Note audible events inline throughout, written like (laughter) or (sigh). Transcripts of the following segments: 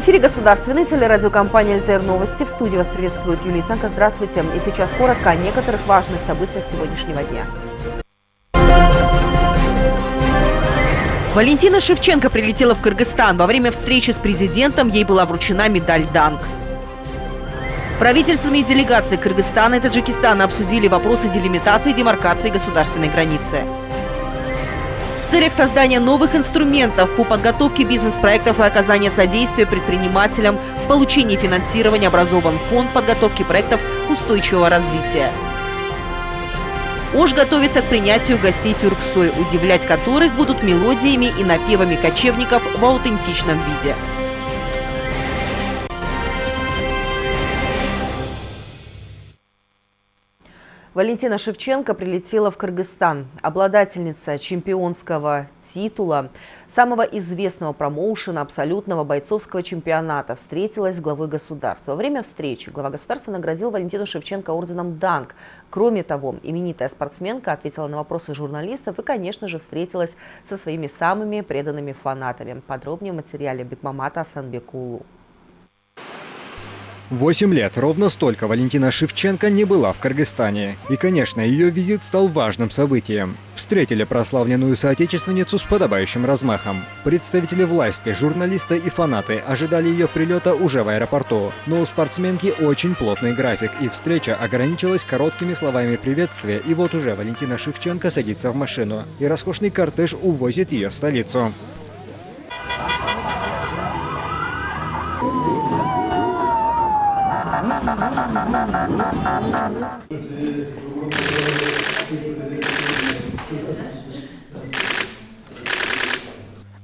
эфире государственной телерадиокомпании «ЛТР Новости». В студии вас приветствует Юлия Цанка. Здравствуйте. И сейчас коротко о некоторых важных событиях сегодняшнего дня. Валентина Шевченко прилетела в Кыргызстан. Во время встречи с президентом ей была вручена медаль «Данг». Правительственные делегации Кыргызстана и Таджикистана обсудили вопросы делимитации и демаркации государственной границы. В целях создания новых инструментов по подготовке бизнес-проектов и оказания содействия предпринимателям в получении финансирования образован фонд подготовки проектов устойчивого развития. Ош готовится к принятию гостей Тюрксой, удивлять которых будут мелодиями и напевами кочевников в аутентичном виде. Валентина Шевченко прилетела в Кыргызстан. Обладательница чемпионского титула, самого известного промоушена абсолютного бойцовского чемпионата, встретилась с главой государства. Во время встречи глава государства наградил Валентину Шевченко орденом «Данг». Кроме того, именитая спортсменка ответила на вопросы журналистов и, конечно же, встретилась со своими самыми преданными фанатами. Подробнее в материале Бекмамата Асанбекулу. Восемь лет, ровно столько Валентина Шевченко не была в Кыргызстане. И, конечно, ее визит стал важным событием. Встретили прославленную соотечественницу с подобающим размахом. Представители власти, журналисты и фанаты ожидали ее прилета уже в аэропорту. Но у спортсменки очень плотный график, и встреча ограничилась короткими словами приветствия. И вот уже Валентина Шевченко садится в машину, и роскошный кортеж увозит ее в столицу. Thank you.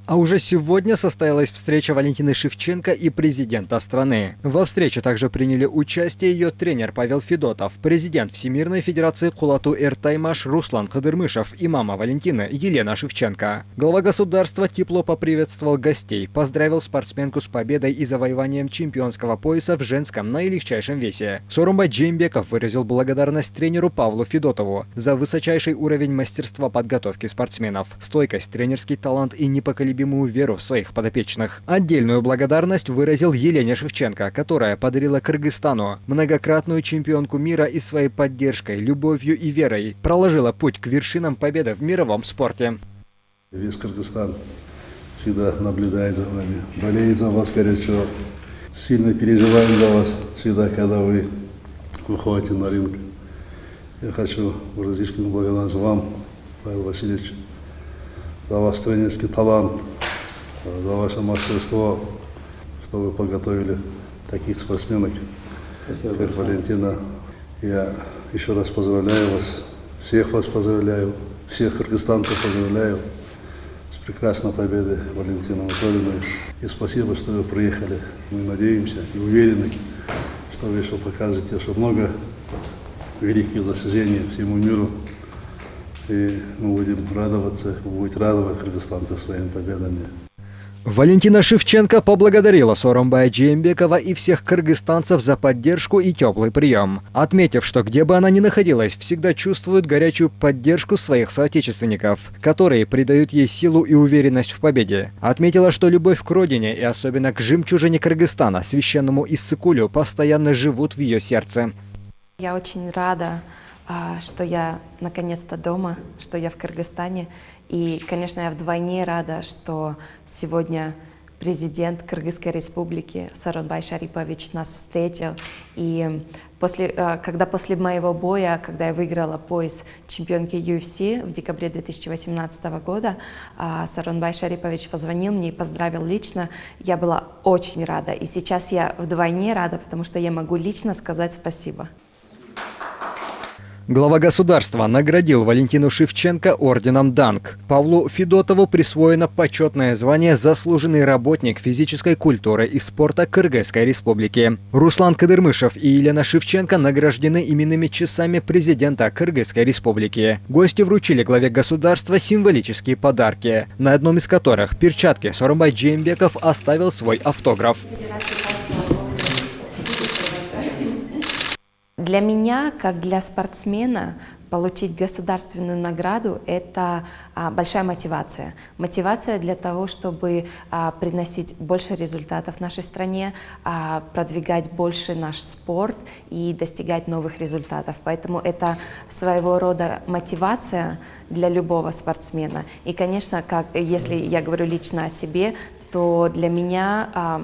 А уже сегодня состоялась встреча Валентины Шевченко и президента страны. Во встрече также приняли участие ее тренер Павел Федотов, президент Всемирной Федерации Кулату Эртаймаш Руслан Кадырмышев и мама Валентины Елена Шевченко. Глава государства тепло поприветствовал гостей, поздравил спортсменку с победой и завоеванием чемпионского пояса в женском наилегчайшем весе. Сорумба Джеймбеков выразил благодарность тренеру Павлу Федотову за высочайший уровень мастерства подготовки спортсменов, стойкость, тренерский талант и непоколебимость непоколебимую веру в своих подопечных. Отдельную благодарность выразил Елене Шевченко, которая подарила Кыргызстану многократную чемпионку мира и своей поддержкой, любовью и верой проложила путь к вершинам победы в мировом спорте. Весь Кыргызстан всегда наблюдает за вами, болеет за вас горячо. Сильно переживаем за вас всегда, когда вы выходите на рынок. Я хочу выразить благодарность вам, Павел Васильевич, за ваш тренерский талант, за ваше мастерство, что вы подготовили таких спортсменок, Спасибо как большое. Валентина. Я еще раз поздравляю вас, всех вас поздравляю, всех кыргызстанцев поздравляю с прекрасной победой Валентины Анатольевны. И спасибо, что вы приехали. Мы надеемся и уверены, что вы еще покажете, что много великих достижений всему миру и мы будем радоваться, будет радовать кыргызстанцы своими победами. Валентина Шевченко поблагодарила Соромбая Джембекова и всех кыргызстанцев за поддержку и теплый прием, отметив, что где бы она ни находилась, всегда чувствует горячую поддержку своих соотечественников, которые придают ей силу и уверенность в победе. Отметила, что любовь к родине и особенно к жемчужине Кыргызстана, священному Иссыкулю, постоянно живут в ее сердце. Я очень рада что я наконец-то дома, что я в Кыргызстане. И, конечно, я вдвойне рада, что сегодня президент Кыргызской республики Саронбай Шарипович нас встретил. И после, а, когда после моего боя, когда я выиграла пояс чемпионки UFC в декабре 2018 года, а, Саронбай Шарипович позвонил мне и поздравил лично. Я была очень рада. И сейчас я вдвойне рада, потому что я могу лично сказать спасибо. Глава государства наградил Валентину Шевченко орденом «Данг». Павлу Федотову присвоено почетное звание «Заслуженный работник физической культуры и спорта Кыргызской республики». Руслан Кадырмышев и Елена Шевченко награждены именными часами президента Кыргызской республики. Гости вручили главе государства символические подарки, на одном из которых перчатки Сорумбай Джеймбеков оставил свой автограф. Для меня, как для спортсмена, получить государственную награду – это а, большая мотивация. Мотивация для того, чтобы а, приносить больше результатов нашей стране, а, продвигать больше наш спорт и достигать новых результатов. Поэтому это своего рода мотивация для любого спортсмена. И, конечно, как, если я говорю лично о себе, то для меня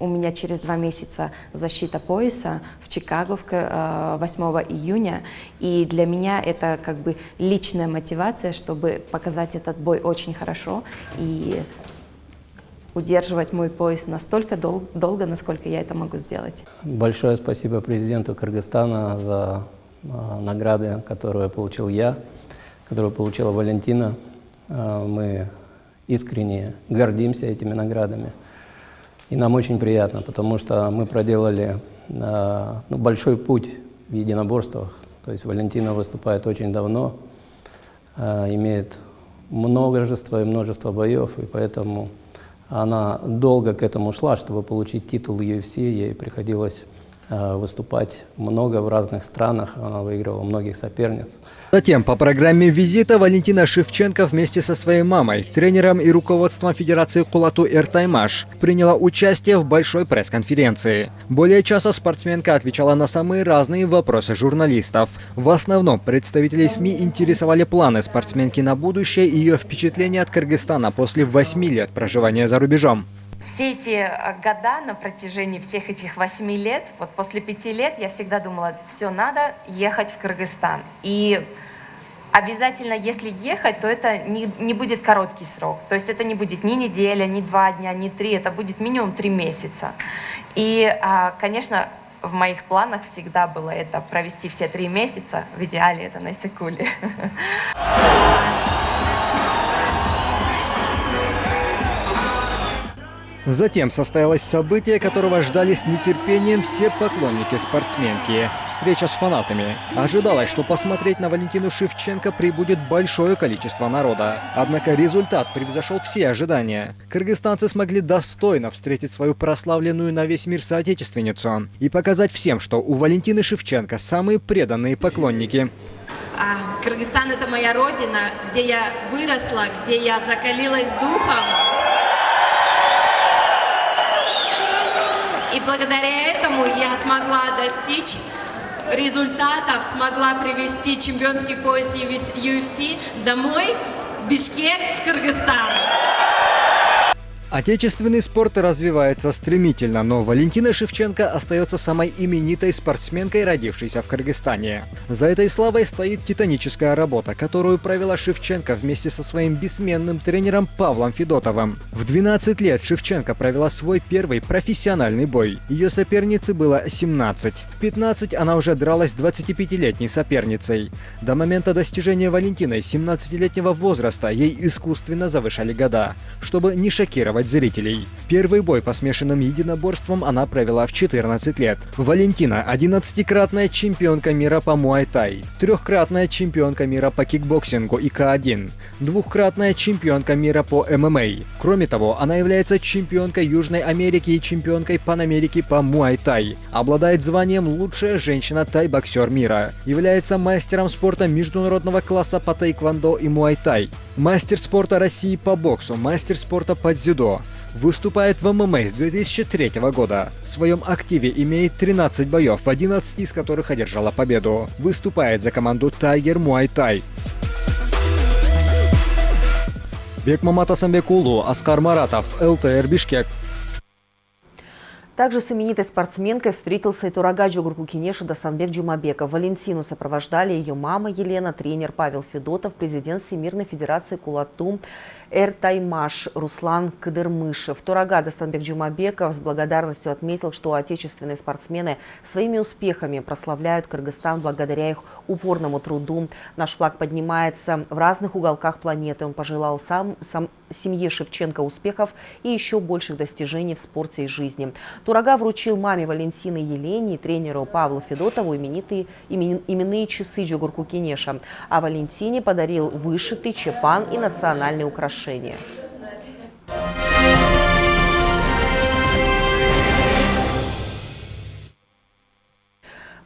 у меня через два месяца защита пояса в Чикаго 8 э, июня. И для меня это как бы личная мотивация, чтобы показать этот бой очень хорошо и удерживать мой пояс настолько дол долго, насколько я это могу сделать. Большое спасибо президенту Кыргызстана за э, награды, которые получил я, которую получила Валентина. Э, мы искренне гордимся этими наградами. И нам очень приятно, потому что мы проделали э, ну, большой путь в единоборствах. То есть Валентина выступает очень давно, э, имеет множество и множество боев, и поэтому она долго к этому шла, чтобы получить титул UFC, ей приходилось выступать много в разных странах, она выигрывала многих соперниц. Затем по программе визита Валентина Шевченко вместе со своей мамой, тренером и руководством Федерации Кулату Эртаймаш приняла участие в большой пресс-конференции. Более часа спортсменка отвечала на самые разные вопросы журналистов. В основном представители СМИ интересовали планы спортсменки на будущее и ее впечатления от Кыргызстана после восьми лет проживания за рубежом все эти э, года, на протяжении всех этих восьми лет, вот после пяти лет я всегда думала, все, надо ехать в Кыргызстан. И обязательно, если ехать, то это не, не будет короткий срок. То есть это не будет ни неделя, ни два дня, ни три, это будет минимум три месяца. И, а, конечно, в моих планах всегда было это провести все три месяца, в идеале это на Исыкуле. (laughs) Затем состоялось событие, которого ждали с нетерпением все поклонники спортсменки – встреча с фанатами. Ожидалось, что посмотреть на Валентину Шевченко прибудет большое количество народа. Однако результат превзошел все ожидания. Кыргызстанцы смогли достойно встретить свою прославленную на весь мир соотечественницу и показать всем, что у Валентины Шевченко самые преданные поклонники. А, Кыргызстан – это моя родина, где я выросла, где я закалилась духом. И благодаря этому я смогла достичь результатов, смогла привести чемпионский пояс UFC домой, в Бишкек, в Кыргызстан. Отечественный спорт развивается стремительно, но Валентина Шевченко остается самой именитой спортсменкой, родившейся в Кыргызстане. За этой славой стоит титаническая работа, которую провела Шевченко вместе со своим бессменным тренером Павлом Федотовым. В 12 лет Шевченко провела свой первый профессиональный бой. Ее сопернице было 17. В 15 она уже дралась с 25-летней соперницей. До момента достижения Валентиной 17-летнего возраста ей искусственно завышали года, чтобы не шокировать очаровать зрителей. Первый бой по смешанным единоборствам она провела в 14 лет. Валентина – 11-кратная чемпионка мира по муай-тай, трехкратная чемпионка мира по кикбоксингу и К1, двухкратная чемпионка мира по ММА. Кроме того, она является чемпионкой Южной Америки и чемпионкой Панамерики по муай-тай. Обладает званием «Лучшая женщина-тай-боксер мира». Является мастером спорта международного класса по тайквандо и муай-тай. Мастер спорта России по боксу, мастер спорта по дзюдо. Выступает в ММА с 2003 года. В своем активе имеет 13 боев, в 11 из которых одержала победу. Выступает за команду Tiger Muay Thai. Бекмамат Асамбекулу, Аскар Маратов, ЛТР Бишкек. Также с именитой спортсменкой встретился и Торага Жогорку Кенеша Дастанбек Джумабеков. Валентину сопровождали ее мама Елена, тренер Павел Федотов, президент Всемирной Федерации Кулатум Эртаймаш Руслан Кадырмышев. Турага Дастанбек Джумабеков с благодарностью отметил, что отечественные спортсмены своими успехами прославляют Кыргызстан благодаря их упорному труду. Наш флаг поднимается в разных уголках планеты. Он пожелал сам, сам семье Шевченко успехов и еще больших достижений в спорте и жизни. Турага вручил маме Валентины Елене и тренеру Павлу Федотову именитые имен, именные часы Джугурку Кенеша, а Валентине подарил вышитый чепан и национальные украшения отношения.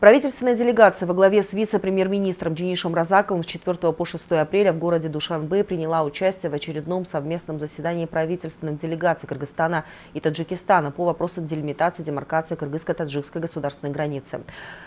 Правительственная делегация во главе с вице-премьер-министром Денишем Разаковым с 4 по 6 апреля в городе Душанбе приняла участие в очередном совместном заседании правительственных делегаций Кыргызстана и Таджикистана по вопросу делимитации демаркации кыргызско-таджикской государственной границы.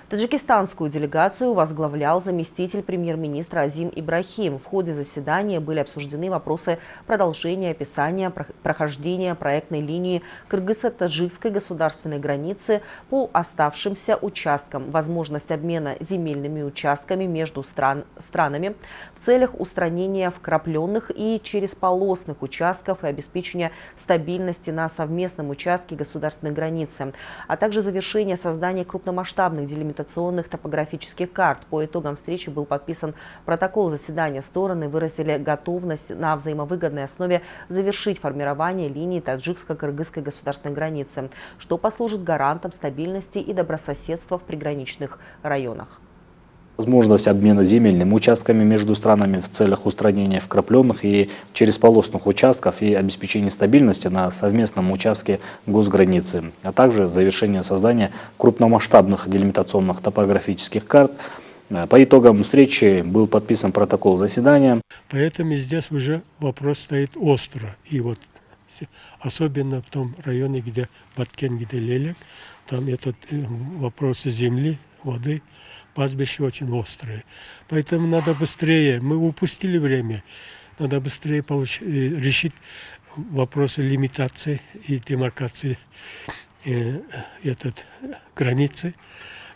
Таджикистанскую делегацию возглавлял заместитель премьер-министра Азим Ибрахим. В ходе заседания были обсуждены вопросы продолжения описания прохождения проектной линии кыргызско-таджикской государственной границы по оставшимся участкам, возможность обмена земельными участками между стран, странами в целях устранения вкрапленных и черезполосных участков и обеспечения стабильности на совместном участке государственной границы, а также завершение создания крупномасштабных делимитационных топографических карт. По итогам встречи был подписан протокол заседания. Стороны выразили готовность на взаимовыгодной основе завершить формирование линии таджикско-кыргызской государственной границы, что послужит гарантом стабильности и добрососедства в приграничных районах. Возможность обмена земельными участками между странами в целях устранения вкрапленных и черезполосных участков и обеспечения стабильности на совместном участке госграницы, а также завершение создания крупномасштабных делимитационных топографических карт. По итогам встречи был подписан протокол заседания. Поэтому здесь уже вопрос стоит остро. И вот особенно в том районе, где Баткен, где Лелек, там этот э, вопрос земли, воды, пастбище очень острое. Поэтому надо быстрее, мы упустили время, надо быстрее получ, э, решить вопросы лимитации и демаркации э, этот, границы.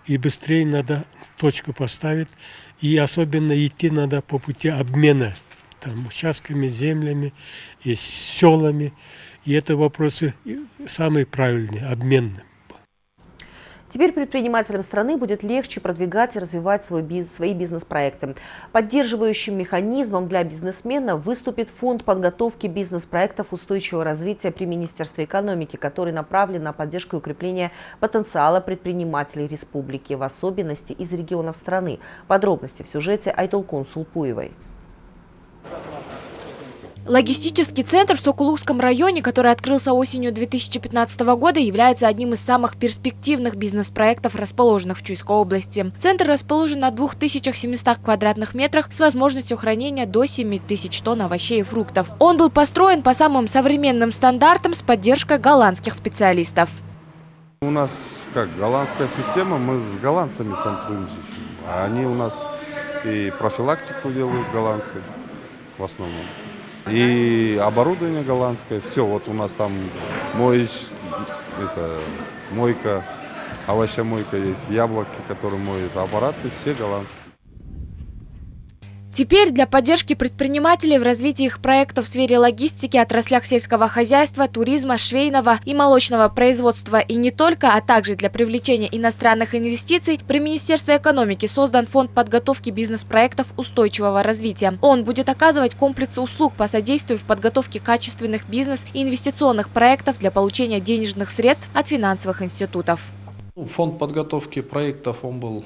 И быстрее надо точку поставить. И особенно идти надо по пути обмена там, участками, землями и селами. И это вопросы самые правильные, обменные. Теперь предпринимателям страны будет легче продвигать и развивать свой бизнес, свои бизнес-проекты. Поддерживающим механизмом для бизнесмена выступит фонд подготовки бизнес-проектов устойчивого развития при Министерстве экономики, который направлен на поддержку и укрепление потенциала предпринимателей республики, в особенности из регионов страны. Подробности в сюжете Айтолкун Сулпуевой. Логистический центр в Сокулукском районе, который открылся осенью 2015 года, является одним из самых перспективных бизнес-проектов, расположенных в Чуйской области. Центр расположен на 2700 квадратных метрах с возможностью хранения до 7000 тонн овощей и фруктов. Он был построен по самым современным стандартам с поддержкой голландских специалистов. У нас как голландская система, мы с голландцами сотрудничаем. Они у нас и профилактику делают голландцы в основном. И оборудование голландское, все, вот у нас там моешь, это, мойка, овощемойка есть, яблоки, которые моют, аппараты все голландские. Теперь для поддержки предпринимателей в развитии их проектов в сфере логистики, отраслях сельского хозяйства, туризма, швейного и молочного производства и не только, а также для привлечения иностранных инвестиций, при Министерстве экономики создан фонд подготовки бизнес-проектов устойчивого развития. Он будет оказывать комплекс услуг по содействию в подготовке качественных бизнес- и инвестиционных проектов для получения денежных средств от финансовых институтов. Фонд подготовки проектов он был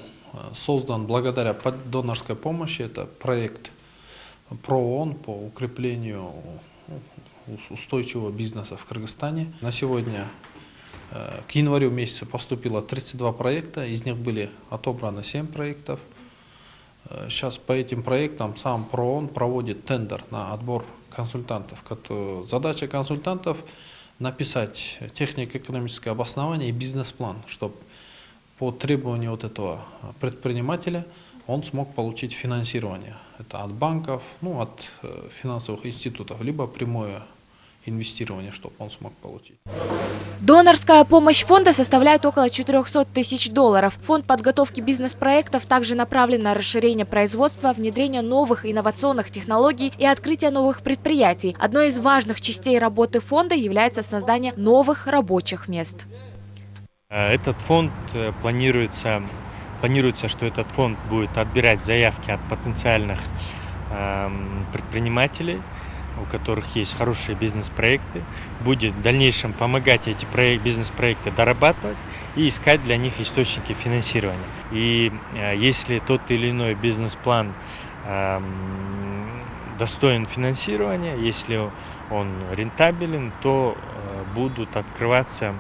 создан благодаря донорской помощи. Это проект ПРООН по укреплению устойчивого бизнеса в Кыргызстане. На сегодня э, к январю месяцу поступило 32 проекта, из них были отобраны 7 проектов. Э, сейчас по этим проектам сам ПРООН проводит тендер на отбор консультантов. Задача консультантов написать технико-экономическое обоснование и бизнес-план, чтобы по требованию вот этого предпринимателя он смог получить финансирование. Это от банков, ну, от э, финансовых институтов, либо прямое инвестирование, чтобы он смог получить. Донорская помощь фонда составляет около 400 тысяч долларов. Фонд подготовки бизнес-проектов также направлен на расширение производства, внедрение новых инновационных технологий и открытие новых предприятий. Одной из важных частей работы фонда является создание новых рабочих мест. Э, этот фонд э, планируется, планируется, что этот фонд будет отбирать заявки от потенциальных эм, предпринимателей, у которых есть хорошие бизнес-проекты, будет в дальнейшем помогать эти бизнес-проекты дорабатывать и искать для них источники финансирования. И э, если тот или иной бизнес-план эм, достоин финансирования, если он рентабелен, то будут открываться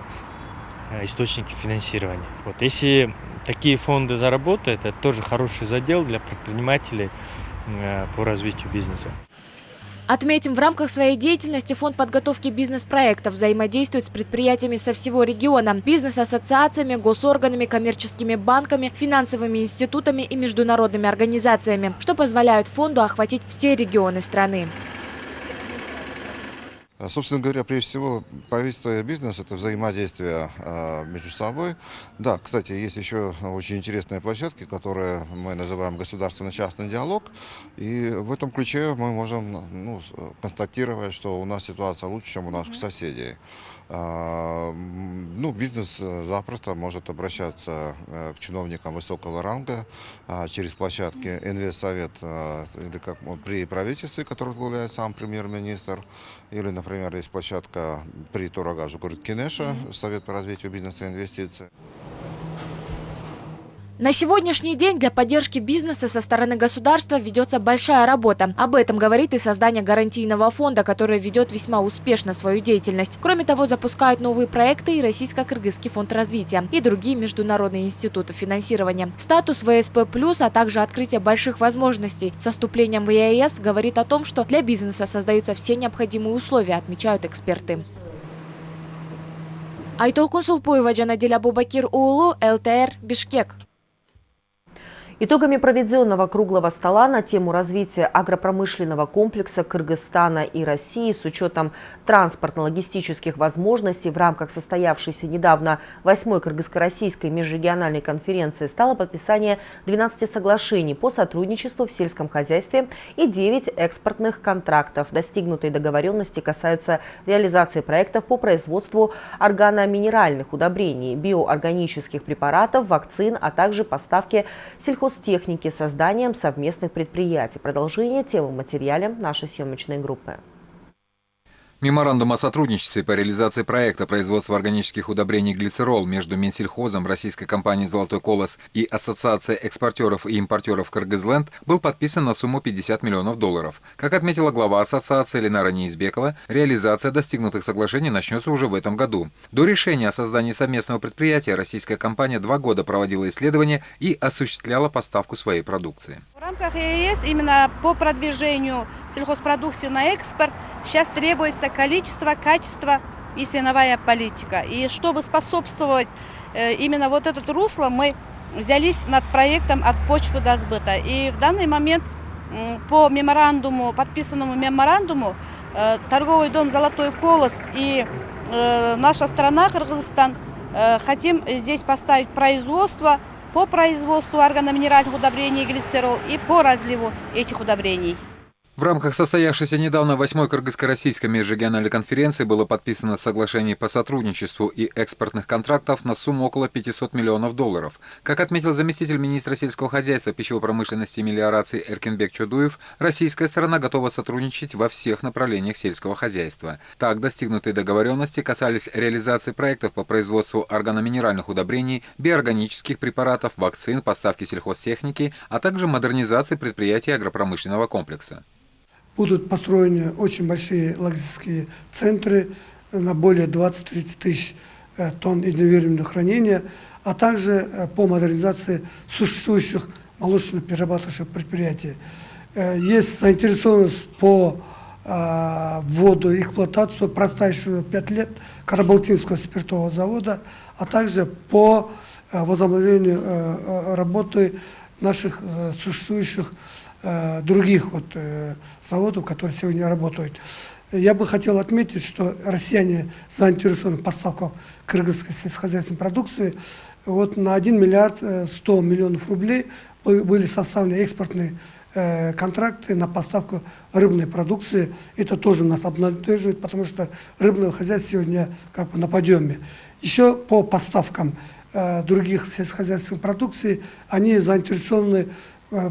источники финансирования. Вот, если такие фонды заработают, это тоже хороший задел для предпринимателей по развитию бизнеса. Отметим, в рамках своей деятельности Фонд подготовки бизнес-проектов взаимодействует с предприятиями со всего региона, бизнес-ассоциациями, госорганами, коммерческими банками, финансовыми институтами и международными организациями, что позволяет фонду охватить все регионы страны. А, собственно говоря, прежде всего, и бизнес – это взаимодействие а, между собой. Да, кстати, есть еще очень интересные площадки, которые мы называем государственно-частный диалог. И в этом ключе мы можем ну, констатировать, что у нас ситуация лучше, чем у наших соседей. А, ну, бизнес э, запросто может обращаться э, к чиновникам высокого ранга а, через площадки Инвестсовет э, или как при правительстве, который возглавляет сам премьер-министр, или, например, есть площадка при Турагажу Кинеша, Совет по развитию бизнеса и инвестиций. На сегодняшний день для поддержки бизнеса со стороны государства ведется большая работа. Об этом говорит и создание гарантийного фонда, который ведет весьма успешно свою деятельность. Кроме того, запускают новые проекты и Российско-Кыргызский фонд развития, и другие международные институты финансирования. Статус ВСП+, а также открытие больших возможностей со вступлением в ЕАЭС говорит о том, что для бизнеса создаются все необходимые условия, отмечают эксперты. Айтолкун Сулпуева, Джанадиля Бубакир Уулу, ЛТР, Бишкек. Итогами проведенного круглого стола на тему развития агропромышленного комплекса Кыргызстана и России с учетом транспортно-логистических возможностей в рамках состоявшейся недавно 8-й Кыргызско-Российской межрегиональной конференции стало подписание 12 соглашений по сотрудничеству в сельском хозяйстве и 9 экспортных контрактов. Достигнутые договоренности касаются реализации проектов по производству органоминеральных удобрений, биоорганических препаратов, вакцин, а также поставки сельхозтехники сельхозтехники созданием совместных предприятий. Продолжение темы в материале нашей съемочной группы. Меморандум о сотрудничестве по реализации проекта производства органических удобрений «Глицерол» между Минсельхозом, российской компанией «Золотой колос» и Ассоциацией экспортеров и импортеров «Кыргызленд» был подписан на сумму 50 миллионов долларов. Как отметила глава ассоциации Ленара Неизбекова, реализация достигнутых соглашений начнется уже в этом году. До решения о создании совместного предприятия российская компания два года проводила исследования и осуществляла поставку своей продукции. В рамках ЕС именно по продвижению сельхозпродукции на экспорт сейчас требуется требуется количество, качество и ценовая политика. И чтобы способствовать э, именно вот этот русло, мы взялись над проектом «От почвы до сбыта». И в данный момент по меморандуму, подписанному меморандуму, э, торговый дом «Золотой колос» и э, наша страна, Кыргызстан, хотим здесь поставить производство по производству органоминеральных удобрений глицерол и по разливу этих удобрений. В рамках состоявшейся недавно 8-й Кыргызско-Российской межрегиональной конференции было подписано соглашение по сотрудничеству и экспортных контрактов на сумму около 500 миллионов долларов. Как отметил заместитель министра сельского хозяйства, пищевой промышленности и мелиорации Эркинбек Чудуев, российская сторона готова сотрудничать во всех направлениях сельского хозяйства. Так, достигнутые договоренности касались реализации проектов по производству органоминеральных удобрений, биоорганических препаратов, вакцин, поставки сельхозтехники, а также модернизации предприятий агропромышленного комплекса будут построены очень большие логистические центры на более 20-30 тысяч э, тонн измеренного хранения, а также э, по модернизации существующих молочно-перерабатывающих предприятий. Э, есть заинтересованность по вводу эксплуатацию простающего 5 лет Карабалтинского спиртового завода, а также по возобновлению работы наших существующих Э, других вот, э, заводов, которые сегодня работают. Я бы хотел отметить, что россияне заинтересованы в поставках кыргызской сельскохозяйственной продукции. Вот на 1 миллиард 100 э, миллионов рублей были составлены экспортные контракты на поставку рыбной продукции. Это тоже нас обнадеживает, потому что рыбное хозяйство сегодня как бы на подъеме. Еще по поставкам других сельскохозяйственных продукций, они заинтересованы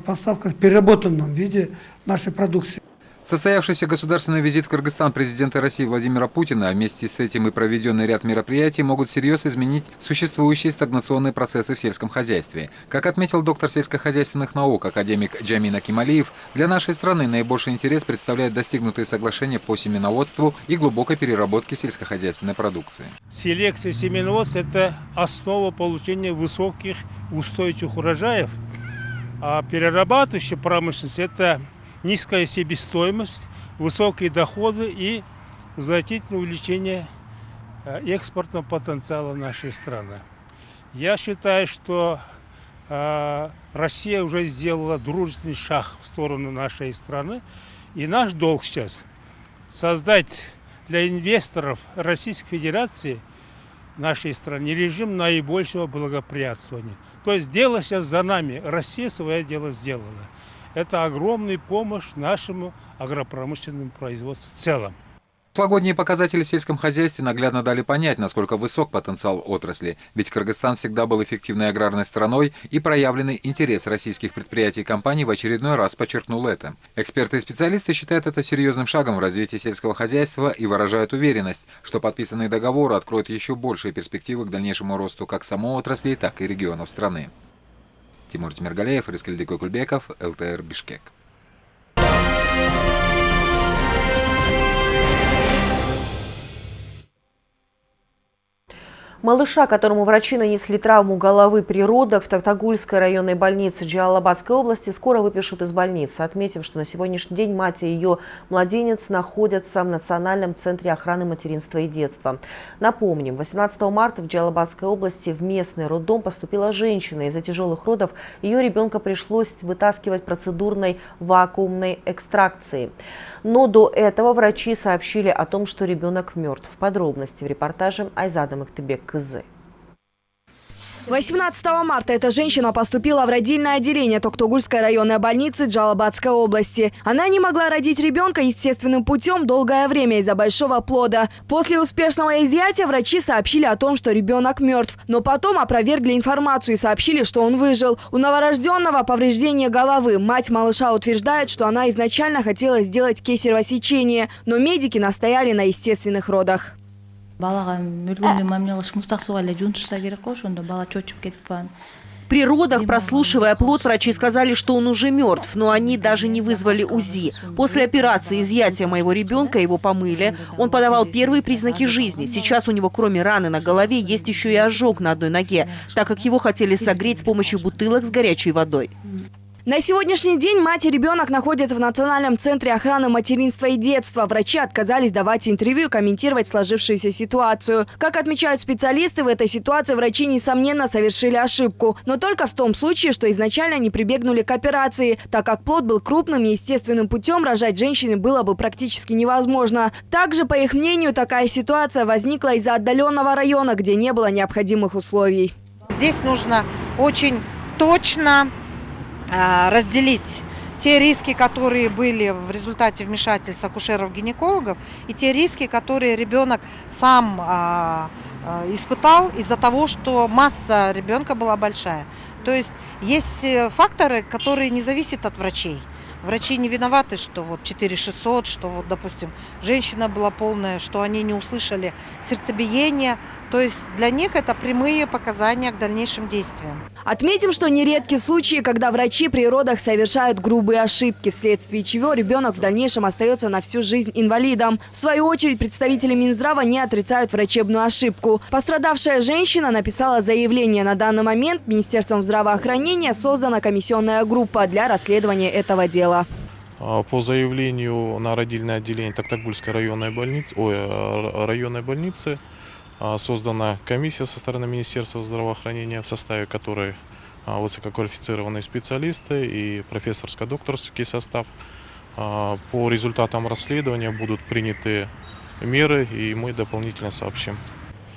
поставка в переработанном виде нашей продукции. Состоявшийся государственный визит в Кыргызстан президента России Владимира Путина, а вместе с этим и проведенный ряд мероприятий могут всерьез изменить существующие стагнационные процессы в сельском хозяйстве. Как отметил доктор сельскохозяйственных наук, академик Джамин Акималиев, для нашей страны наибольший интерес представляет достигнутые соглашения по семеноводству и глубокой переработке сельскохозяйственной продукции. Селекция семеноводства – это основа получения высоких устойчивых урожаев, а перерабатывающая промышленность – это низкая себестоимость, высокие доходы и значительное увеличение э, экспортного потенциала нашей страны. Я считаю, что э, Россия уже сделала дружественный шаг в сторону нашей страны. И наш долг сейчас создать для инвесторов Российской Федерации нашей стране режим наибольшего благоприятствования. То есть дело сейчас за нами. Россия свое дело сделала. Это огромная помощь нашему агропромышленному производству в целом. Прошлогодние показатели в сельском хозяйстве наглядно дали понять, насколько высок потенциал отрасли, ведь Кыргызстан всегда был эффективной аграрной страной и проявленный интерес российских предприятий и компаний в очередной раз подчеркнул это. Эксперты и специалисты считают это серьезным шагом в развитии сельского хозяйства и выражают уверенность, что подписанные договоры откроют еще большие перспективы к дальнейшему росту как самой отрасли, так и регионов страны. Тимур Тимиргалеев, Рискельдик Кульбеков, ЛТР Бишкек. Малыша, которому врачи нанесли травму головы при родах в Тактагульской районной больнице Джалалабадской области, скоро выпишут из больницы. Отметим, что на сегодняшний день мать и ее младенец находятся в Национальном центре охраны материнства и детства. Напомним, 18 марта в Джалалабадской области в местный роддом поступила женщина. Из-за тяжелых родов ее ребенка пришлось вытаскивать процедурной вакуумной экстракцией. Но до этого врачи сообщили о том, что ребенок мертв. Подробности в репортаже Айзада Мактыбек Кызы. 18 марта эта женщина поступила в родильное отделение Токтогульской районной больницы Джалабадской области. Она не могла родить ребенка естественным путем долгое время из-за большого плода. После успешного изъятия врачи сообщили о том, что ребенок мертв, но потом опровергли информацию и сообщили, что он выжил. У новорожденного повреждение головы. Мать малыша утверждает, что она изначально хотела сделать кесарево сечение, но медики настояли на естественных родах балаға өлгөндөн мамиле кылыш муздак эле жуунтушса керек го ошондо бала чочуп кетип калган при родах, прослушивая плод, врачи сказали, что он уже мертв, но они даже не вызвали УЗИ. После операции изъятия моего ребенка его помыли. Он подавал первые признаки жизни. Сейчас у него кроме раны на голове есть еще и ожог на одной ноге, так как его хотели согреть с помощью бутылок с горячей водой. На сегодняшний день мать и ребенок находятся в Национальном центре охраны материнства и детства. Врачи отказались давать интервью и комментировать сложившуюся ситуацию. Как отмечают специалисты, в этой ситуации врачи, несомненно, совершили ошибку. Но только в том случае, что изначально не прибегнули к операции, так как плод был крупным и естественным путем рожать женщине было бы практически невозможно. Также, по их мнению, такая ситуация возникла из-за отдаленного района, где не было необходимых условий. Здесь нужно очень точно разделить те риски, которые были в результате вмешательства акушеров-гинекологов, и те риски, которые ребенок сам а, а, испытал из-за того, что масса ребенка была большая. То есть есть э, факторы, которые не зависят от врачей. Врачи не виноваты, что вот 4600, что вот, допустим, женщина была полная, что они не услышали сердцебиение. То есть для них это прямые показания к дальнейшим действиям. Отметим, что нередки случаи, когда врачи при родах совершают грубые ошибки, вследствие чего ребенок в дальнейшем остается на всю жизнь инвалидом. В свою очередь, представители Минздрава не отрицают врачебную ошибку. Пострадавшая женщина написала заявление. На данный момент Министерством здравоохранения создана комиссионная группа для расследования этого дела? А, по заявлению на родильное отделение Токтагульской районной больницы, ой, районной больницы а, создана комиссия со стороны Министерства здравоохранения, в составе которой а, высококвалифицированные специалисты и профессорско-докторский состав. По результатам расследования будут приняты меры, и мы дополнительно сообщим.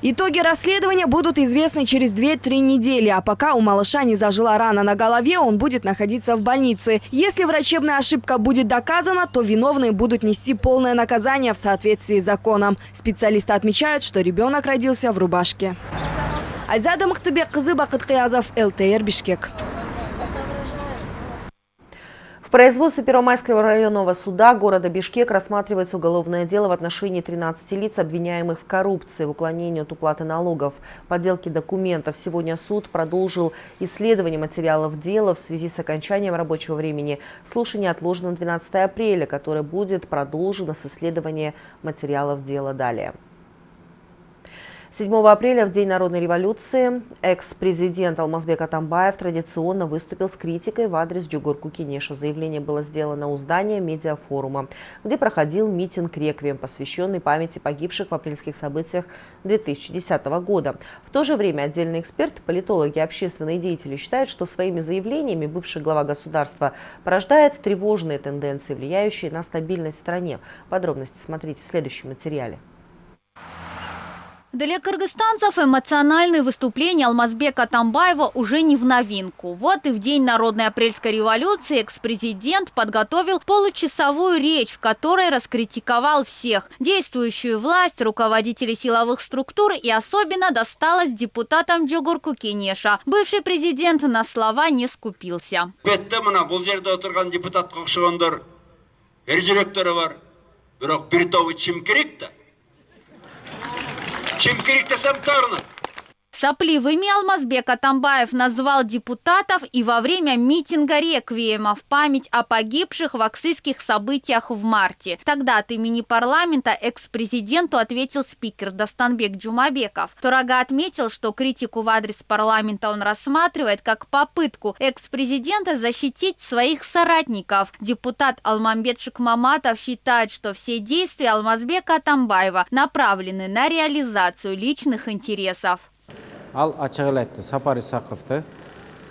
Итоги расследования будут известны через 2-3 недели, а пока у малыша не зажила рана на голове, он будет находиться в больнице. Если врачебная ошибка будет доказана, то виновные будут нести полное наказание в соответствии с законом. Специалисты отмечают, что ребенок родился в рубашке. Айзада Махтыбек, Кызы Бакыт ЛТР Бишкек. В производстве Первомайского районного суда города Бишкек рассматривается уголовное дело в отношении 13 лиц, обвиняемых в коррупции, в уклонении от уплаты налогов, подделке документов. Сегодня суд продолжил исследование материалов дела в связи с окончанием рабочего времени. Слушание отложено на 12 апреля, которое будет продолжено с исследования материалов дела далее. 7 апреля, в День народной революции, экс-президент Алмазбек Атамбаев традиционно выступил с критикой в адрес Джугурку Кенеша. Заявление было сделано у здания медиафорума, где проходил митинг «Реквием», посвященный памяти погибших в апрельских событиях 2010 года. В то же время отдельный эксперт, политологи и общественные деятели считают, что своими заявлениями бывший глава государства порождает тревожные тенденции, влияющие на стабильность в стране. Подробности смотрите в следующем материале. Для кыргызстанцев эмоциональные выступления Алмазбека Тамбаева уже не в новинку. Вот и в день Народной апрельской революции экс-президент подготовил получасовую речь, в которой раскритиковал всех. Действующую власть, руководителей силовых структур и особенно досталось депутатам Джогурку Кенеша. Бывший президент на слова не скупился. Тобу чим керек да Чем керек десем тарнат. Сопливыми Алмазбек Атамбаев назвал депутатов и во время митинга реквиема в память о погибших в аксийских событиях в марте. Тогда от имени парламента экс-президенту ответил спикер Достанбек Джумабеков. Турага отметил, что критику в адрес парламента он рассматривает как попытку экс-президента защитить своих соратников. Депутат Алмамбет Шикмаматов считает, что все действия Алмазбека Атамбаева направлены на реализацию личных интересов. Ал ачык эле айтты сапар исаковду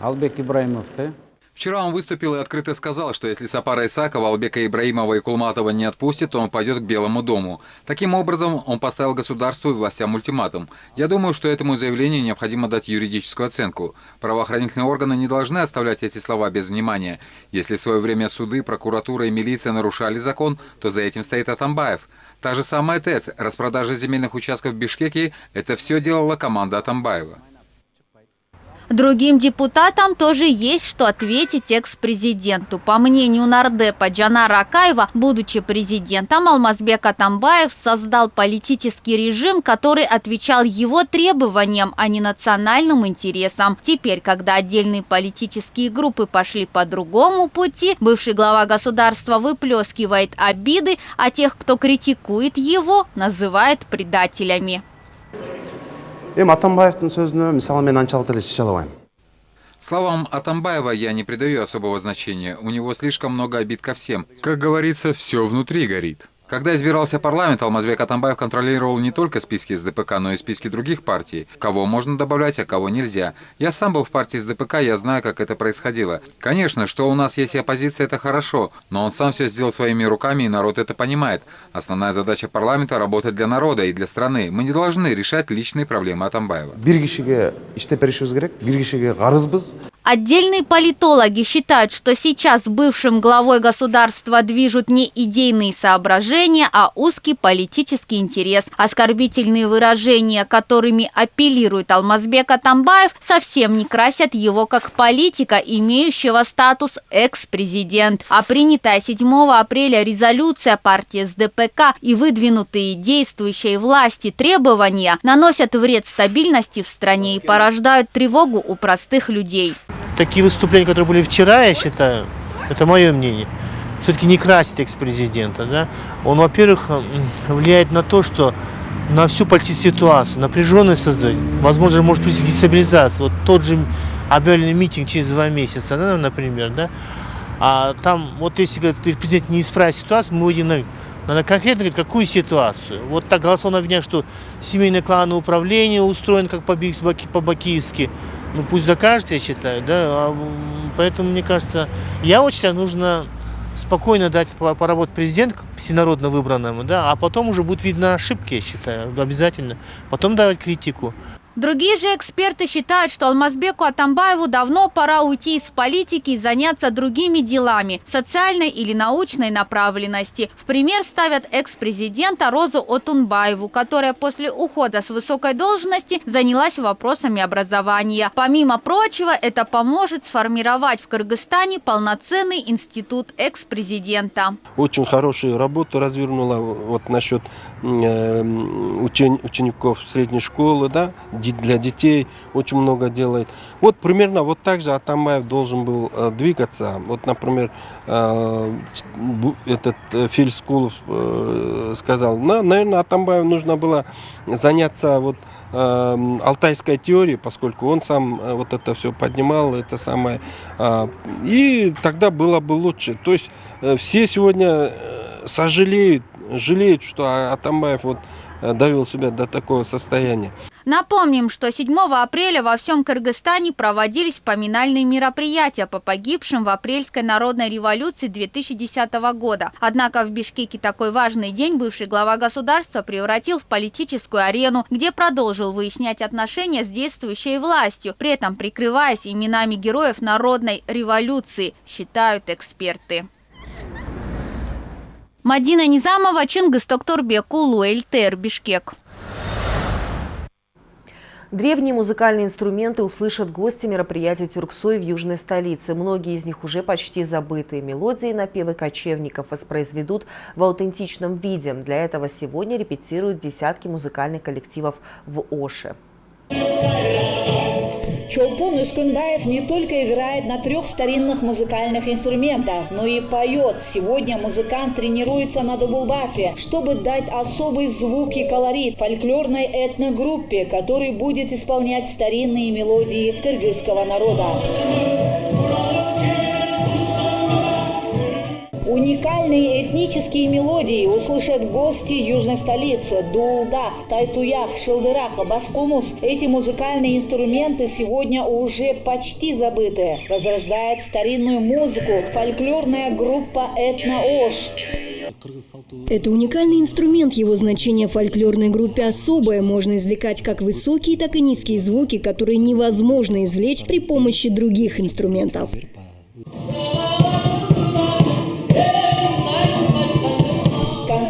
албек ибраимовду Вчера он выступил и открыто сказал, что если Сапара Исакова, Албека Ибраимова и Кулматова не отпустит, то он пойдет к Белому дому. Таким образом, он поставил государству и властям ультиматум. Я думаю, что этому заявлению необходимо дать юридическую оценку. Правоохранительные органы не должны оставлять эти слова без внимания. Если в свое время суды, прокуратура и милиция нарушали закон, то за этим стоит Атамбаев. Та же самая ТЭЦ, распродажа земельных участков в Бишкеке – это все делала команда Атамбаева. Другим депутатам тоже есть что ответить экс-президенту. По мнению нардепа Джанара Акаева, будучи президентом, Алмазбек Атамбаев создал политический режим, который отвечал его требованиям, а не национальным интересам. Теперь, когда отдельные политические группы пошли по другому пути, бывший глава государства выплескивает обиды, а тех, кто критикует его, называет предателями. Эми атамбаевдин сөзүнө мисалы мен анчалык деле чече албайм Словам Атамбаева я не придаю особого значения. У него слишком много обид ко всем. Как говорится, все внутри горит. Когда избирался парламент, Алмазбек Атамбаев контролировал не только списки СДПК, но и списки других партий. Кого можно добавлять, а кого нельзя. Я сам был в партии СДПК, я знаю, как это происходило. Конечно, что у нас есть оппозиция, это хорошо, но он сам все сделал своими руками, и народ это понимает. Основная задача парламента – работать для народа и для страны. Мы не должны решать личные проблемы Атамбаева. Отдельные политологи считают, что сейчас бывшим главой государства движут не идейные соображения, а узкий политический интерес. Оскорбительные выражения, которыми апеллирует Алмазбек Атамбаев, совсем не красят его как политика, имеющего статус экс-президент. А принятая 7 апреля резолюция партии СДПК и выдвинутые действующей власти требования наносят вред стабильности в стране и порождают тревогу у простых людей такие выступления, которые были вчера, я считаю, это мое мнение, все-таки не красит экс-президента. Да? Он, во-первых, влияет на то, что на всю политическую ситуацию, напряженность создать, возможно, может быть дестабилизация. Вот тот же объявленный митинг через два месяца, да, например, да, а там, вот если президент не исправит ситуацию, мы выйдем на надо конкретно говорить, какую ситуацию. Вот так голословно обвиняют, что семейное клановое управление устроено как по-бакийски. Ну пусть докажет, я считаю, да. А, поэтому, мне кажется, я вот считаю, нужно спокойно дать поработать президент всенародно выбранному, да, а потом уже будет видно ошибки, я считаю, обязательно. Потом давать критику. Другие же эксперты считают, что Алмазбеку Атамбаеву давно пора уйти из политики и заняться другими делами – социальной или научной направленности. В пример ставят экс-президента Розу Отунбаеву, которая после ухода с высокой должности занялась вопросами образования. Помимо прочего, это поможет сформировать в Кыргызстане полноценный институт экс-президента. Очень хорошую работу развернула вот насчет э, учен, учеников средней школы, да, для детей очень много делает. Вот примерно вот так же Атамбаев должен был э, двигаться. Вот, например, э, этот э, Филь Скулов сказал, на, наверное, Атамбаеву нужно было заняться вот алтайской теорией, поскольку он сам вот это все поднимал, это самое, и тогда было бы лучше. То есть все сегодня сожалеют, жалеют, что Атамбаев вот довел себя до такого состояния. Напомним, что 7 апреля во всем Кыргызстане проводились поминальные мероприятия по погибшим в апрельской народной революции 2010 года. Однако в Бишкеке такой важный день бывший глава государства превратил в политическую арену, где продолжил выяснять отношения с действующей властью, при этом прикрываясь именами героев народной революции, считают эксперты. Мадина Низамова, Чингис Токторбек, Улу, Эльтер, Бишкек. Древние музыкальные инструменты услышат гости мероприятия Тюрксой в южной столице. Многие из них уже почти забытые. Мелодии и напевы кочевников воспроизведут в аутентичном виде. Для этого сегодня репетируют десятки музыкальных коллективов в Оше. Чолпон Искунбаев не только играет на трех старинных музыкальных инструментах, но и поет. Сегодня музыкант тренируется на дубулбасе, чтобы дать особый звук и колорит фольклорной этногруппе, который будет исполнять старинные мелодии кыргызского народа. Уникальные этнические мелодии услышат гости южной столицы – Дулдах, Тайтуях, Шилдырах, Баскумус. Эти музыкальные инструменты сегодня уже почти забыты. Возрождает старинную музыку фольклорная группа «Этно-Ош». Это уникальный инструмент, его значение в фольклорной группе особое. Можно извлекать как высокие, так и низкие звуки, которые невозможно извлечь при помощи других инструментов.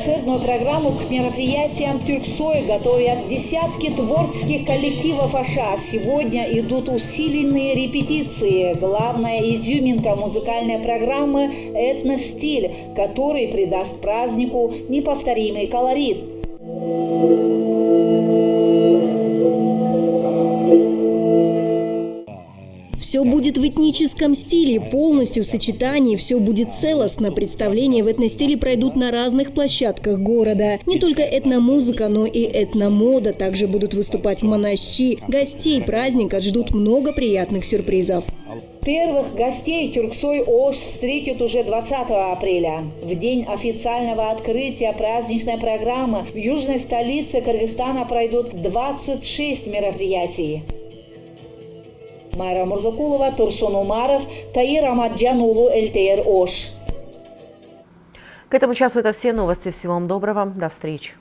Концертную программу к мероприятиям Тюрксой готовят десятки творческих коллективов Аша. Сегодня идут усиленные репетиции. Главная изюминка музыкальной программы – этностиль, который придаст празднику неповторимый колорит. Все будет в этническом стиле, полностью в сочетании, все будет целостно. Представления в этностиле пройдут на разных площадках города. Не только этномузыка, но и этномода. Также будут выступать монащи. Гостей праздника ждут много приятных сюрпризов. Первых гостей Тюрксой Ош встретит уже 20 апреля. В день официального открытия праздничной программы в южной столице Кыргызстана пройдут 26 мероприятий. Майра Мурзакулова, Турсун Умаров, Таир Амаджан Улу, ЛТР Ош. К этому часу это все новости. Всего вам доброго. До встречи.